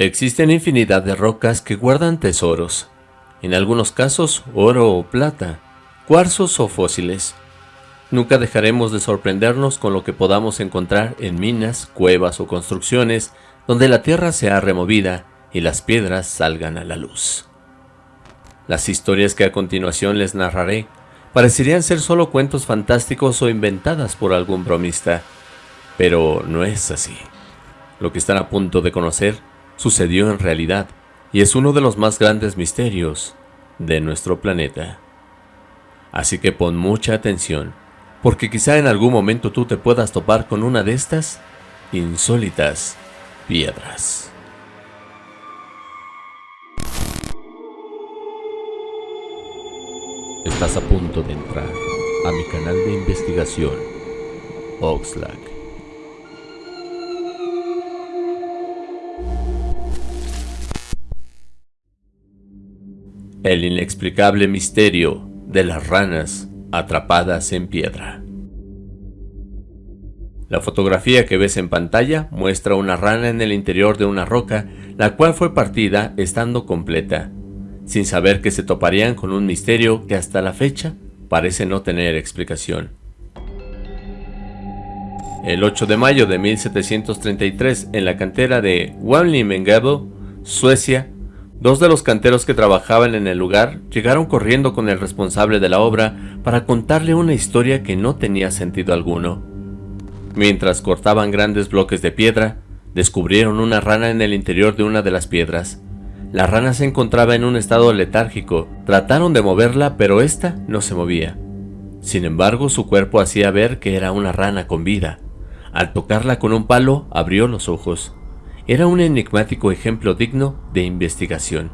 Existen infinidad de rocas que guardan tesoros, en algunos casos oro o plata, cuarzos o fósiles. Nunca dejaremos de sorprendernos con lo que podamos encontrar en minas, cuevas o construcciones donde la tierra sea removida y las piedras salgan a la luz. Las historias que a continuación les narraré parecerían ser solo cuentos fantásticos o inventadas por algún bromista, pero no es así. Lo que están a punto de conocer sucedió en realidad y es uno de los más grandes misterios de nuestro planeta. Así que pon mucha atención, porque quizá en algún momento tú te puedas topar con una de estas insólitas piedras. Estás a punto de entrar a mi canal de investigación, Oxlack. El inexplicable misterio de las ranas atrapadas en piedra. La fotografía que ves en pantalla muestra una rana en el interior de una roca, la cual fue partida estando completa, sin saber que se toparían con un misterio que hasta la fecha parece no tener explicación. El 8 de mayo de 1733, en la cantera de Wanlimengabo, Suecia, Dos de los canteros que trabajaban en el lugar llegaron corriendo con el responsable de la obra para contarle una historia que no tenía sentido alguno. Mientras cortaban grandes bloques de piedra, descubrieron una rana en el interior de una de las piedras. La rana se encontraba en un estado letárgico, trataron de moverla pero ésta no se movía. Sin embargo, su cuerpo hacía ver que era una rana con vida. Al tocarla con un palo, abrió los ojos era un enigmático ejemplo digno de investigación.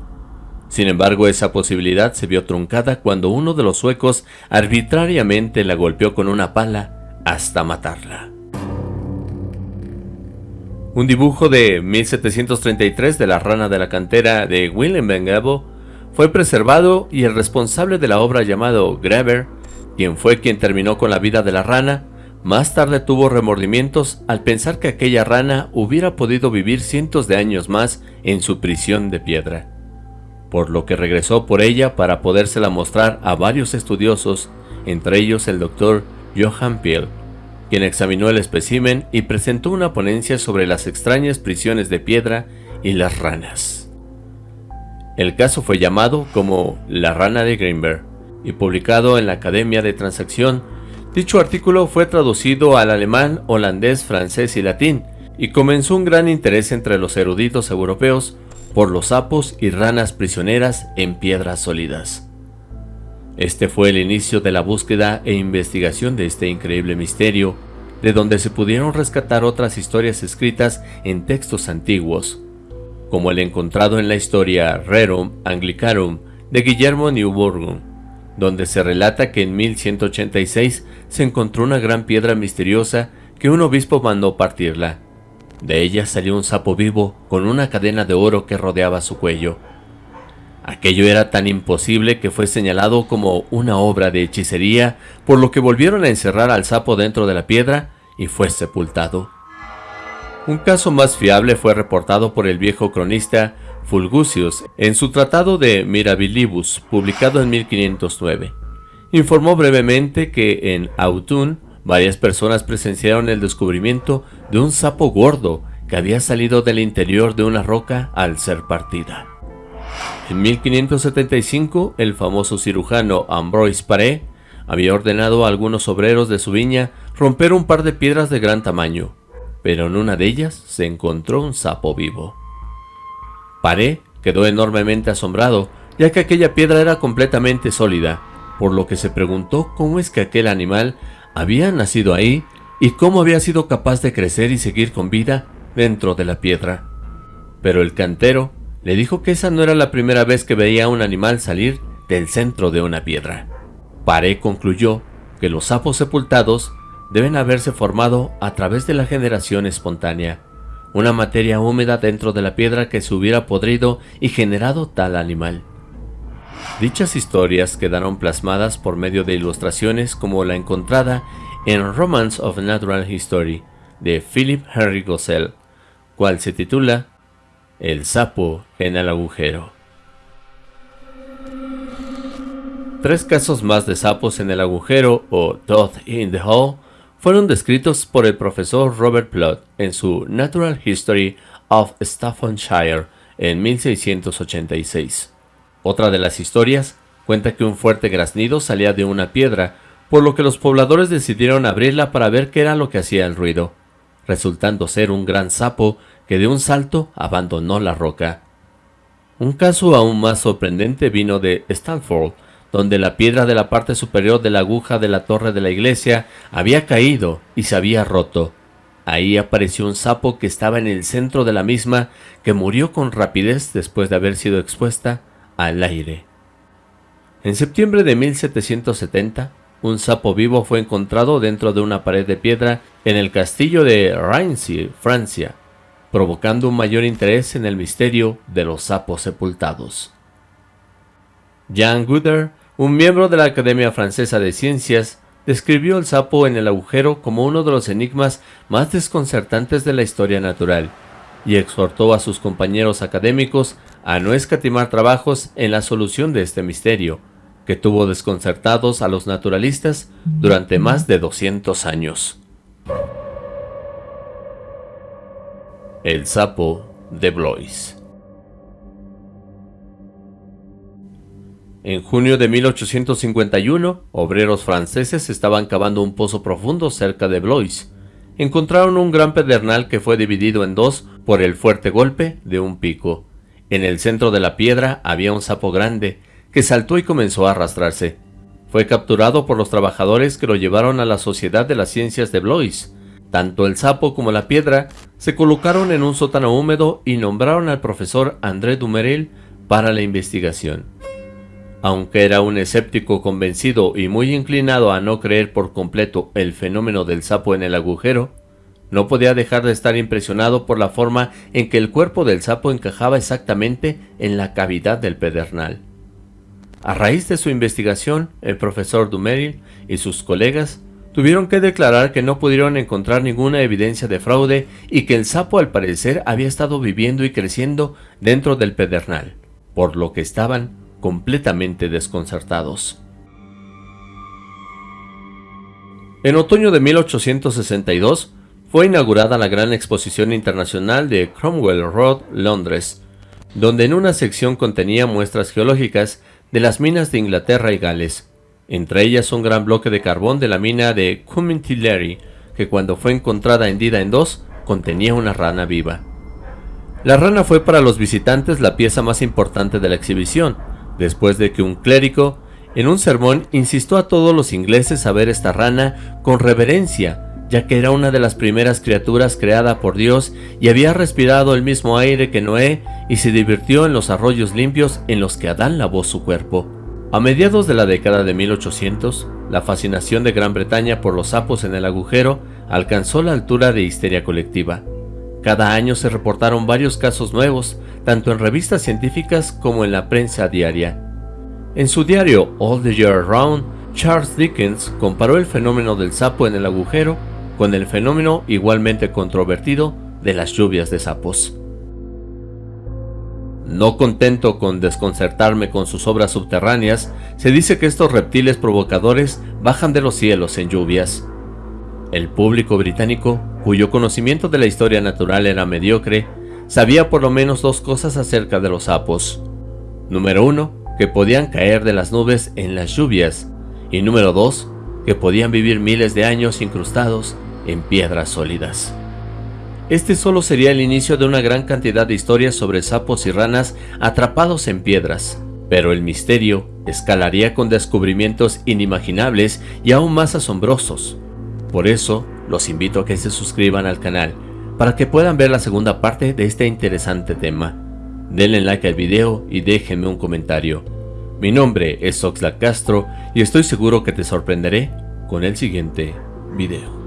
Sin embargo, esa posibilidad se vio truncada cuando uno de los suecos arbitrariamente la golpeó con una pala hasta matarla. Un dibujo de 1733 de la rana de la cantera de Willem Bengabo fue preservado y el responsable de la obra llamado Greber, quien fue quien terminó con la vida de la rana, más tarde tuvo remordimientos al pensar que aquella rana hubiera podido vivir cientos de años más en su prisión de piedra, por lo que regresó por ella para podérsela mostrar a varios estudiosos, entre ellos el doctor Johann Piel, quien examinó el espécimen y presentó una ponencia sobre las extrañas prisiones de piedra y las ranas. El caso fue llamado como La rana de Greenberg y publicado en la Academia de Transacción Dicho artículo fue traducido al alemán, holandés, francés y latín, y comenzó un gran interés entre los eruditos europeos por los sapos y ranas prisioneras en piedras sólidas. Este fue el inicio de la búsqueda e investigación de este increíble misterio, de donde se pudieron rescatar otras historias escritas en textos antiguos, como el encontrado en la historia Rerum Anglicarum de Guillermo Newburgh, donde se relata que en 1186 se encontró una gran piedra misteriosa que un obispo mandó partirla. De ella salió un sapo vivo con una cadena de oro que rodeaba su cuello. Aquello era tan imposible que fue señalado como una obra de hechicería, por lo que volvieron a encerrar al sapo dentro de la piedra y fue sepultado. Un caso más fiable fue reportado por el viejo cronista Fulgucius en su tratado de Mirabilibus, publicado en 1509. Informó brevemente que en Autun varias personas presenciaron el descubrimiento de un sapo gordo que había salido del interior de una roca al ser partida. En 1575, el famoso cirujano Ambroise Paré había ordenado a algunos obreros de su viña romper un par de piedras de gran tamaño, pero en una de ellas se encontró un sapo vivo. Paré quedó enormemente asombrado, ya que aquella piedra era completamente sólida, por lo que se preguntó cómo es que aquel animal había nacido ahí y cómo había sido capaz de crecer y seguir con vida dentro de la piedra. Pero el cantero le dijo que esa no era la primera vez que veía a un animal salir del centro de una piedra. Paré concluyó que los sapos sepultados deben haberse formado a través de la generación espontánea, una materia húmeda dentro de la piedra que se hubiera podrido y generado tal animal. Dichas historias quedaron plasmadas por medio de ilustraciones como la encontrada en Romance of Natural History de Philip Henry Gossell, cual se titula El sapo en el agujero. Tres casos más de sapos en el agujero o Death in the Hole fueron descritos por el profesor Robert Plot en su Natural History of Staffordshire en 1686. Otra de las historias cuenta que un fuerte graznido salía de una piedra, por lo que los pobladores decidieron abrirla para ver qué era lo que hacía el ruido, resultando ser un gran sapo que de un salto abandonó la roca. Un caso aún más sorprendente vino de Stanford, donde la piedra de la parte superior de la aguja de la torre de la iglesia había caído y se había roto. Ahí apareció un sapo que estaba en el centro de la misma, que murió con rapidez después de haber sido expuesta al aire. En septiembre de 1770, un sapo vivo fue encontrado dentro de una pared de piedra en el castillo de Raincy, Francia, provocando un mayor interés en el misterio de los sapos sepultados. Jean Guder, un miembro de la Academia Francesa de Ciencias, describió el sapo en el agujero como uno de los enigmas más desconcertantes de la historia natural, y exhortó a sus compañeros académicos a no escatimar trabajos en la solución de este misterio, que tuvo desconcertados a los naturalistas durante más de 200 años. El sapo de Blois En junio de 1851, obreros franceses estaban cavando un pozo profundo cerca de Blois. Encontraron un gran pedernal que fue dividido en dos por el fuerte golpe de un pico. En el centro de la piedra había un sapo grande, que saltó y comenzó a arrastrarse. Fue capturado por los trabajadores que lo llevaron a la Sociedad de las Ciencias de Blois. Tanto el sapo como la piedra se colocaron en un sótano húmedo y nombraron al profesor André Dumeril para la investigación. Aunque era un escéptico convencido y muy inclinado a no creer por completo el fenómeno del sapo en el agujero, no podía dejar de estar impresionado por la forma en que el cuerpo del sapo encajaba exactamente en la cavidad del pedernal. A raíz de su investigación, el profesor Dumeril y sus colegas tuvieron que declarar que no pudieron encontrar ninguna evidencia de fraude y que el sapo al parecer había estado viviendo y creciendo dentro del pedernal, por lo que estaban completamente desconcertados. En otoño de 1862 fue inaugurada la gran exposición internacional de Cromwell Road, Londres, donde en una sección contenía muestras geológicas de las minas de Inglaterra y Gales, entre ellas un gran bloque de carbón de la mina de Cummintillery, que cuando fue encontrada hendida en dos, contenía una rana viva. La rana fue para los visitantes la pieza más importante de la exhibición, después de que un clérigo, en un sermón, insistió a todos los ingleses a ver esta rana con reverencia, ya que era una de las primeras criaturas creada por Dios y había respirado el mismo aire que Noé y se divirtió en los arroyos limpios en los que Adán lavó su cuerpo. A mediados de la década de 1800, la fascinación de Gran Bretaña por los sapos en el agujero alcanzó la altura de histeria colectiva. Cada año se reportaron varios casos nuevos, tanto en revistas científicas como en la prensa diaria. En su diario All the Year Round, Charles Dickens comparó el fenómeno del sapo en el agujero con el fenómeno igualmente controvertido de las lluvias de sapos. No contento con desconcertarme con sus obras subterráneas, se dice que estos reptiles provocadores bajan de los cielos en lluvias. El público británico, cuyo conocimiento de la historia natural era mediocre, sabía por lo menos dos cosas acerca de los sapos. Número uno, que podían caer de las nubes en las lluvias, y número dos, que podían vivir miles de años incrustados en piedras sólidas. Este solo sería el inicio de una gran cantidad de historias sobre sapos y ranas atrapados en piedras, pero el misterio escalaría con descubrimientos inimaginables y aún más asombrosos. Por eso, los invito a que se suscriban al canal, para que puedan ver la segunda parte de este interesante tema. Denle like al video y déjenme un comentario. Mi nombre es Oxlack Castro y estoy seguro que te sorprenderé con el siguiente video.